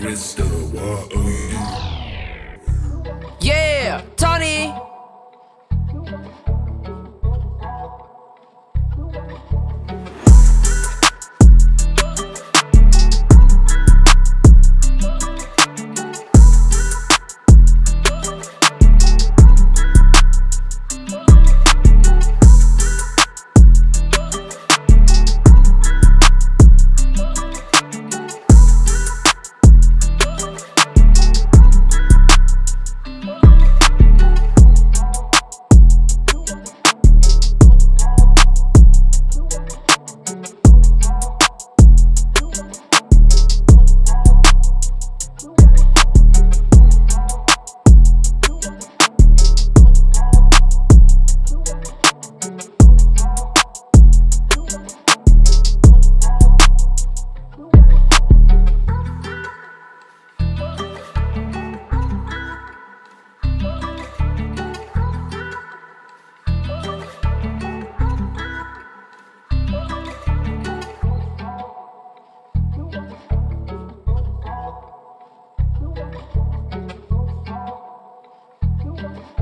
crystal water. thank you.